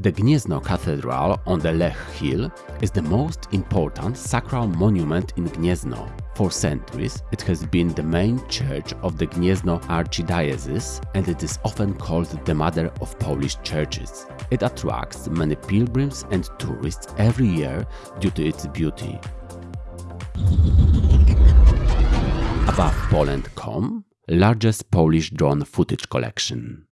The Gniezno Cathedral on the Lech Hill is the most important sacral monument in Gniezno. For centuries, it has been the main church of the Gniezno Archdiocese and it is often called the mother of Polish churches. It attracts many pilgrims and tourists every year due to its beauty. Above Poland.com, largest Polish drone footage collection.